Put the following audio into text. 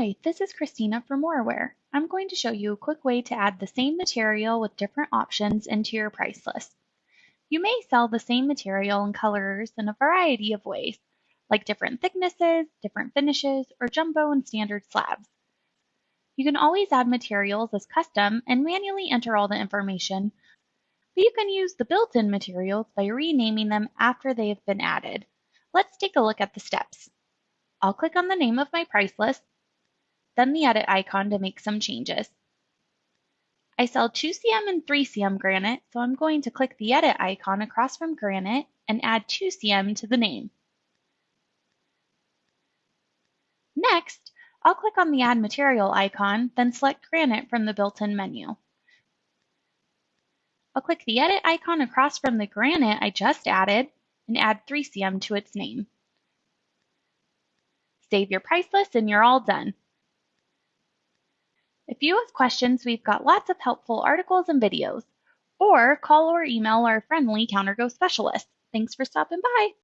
Hi, this is Christina from Moraware. I'm going to show you a quick way to add the same material with different options into your price list. You may sell the same material and colors in a variety of ways, like different thicknesses, different finishes, or jumbo and standard slabs. You can always add materials as custom and manually enter all the information, but you can use the built-in materials by renaming them after they have been added. Let's take a look at the steps. I'll click on the name of my price list, then the edit icon to make some changes. I sell 2cm and 3cm granite, so I'm going to click the edit icon across from granite and add 2cm to the name. Next, I'll click on the Add Material icon, then select Granite from the built-in menu. I'll click the Edit icon across from the granite I just added and add 3cm to its name. Save your price list and you're all done. If you have questions, we've got lots of helpful articles and videos. Or call or email our friendly CounterGo specialist. Thanks for stopping by.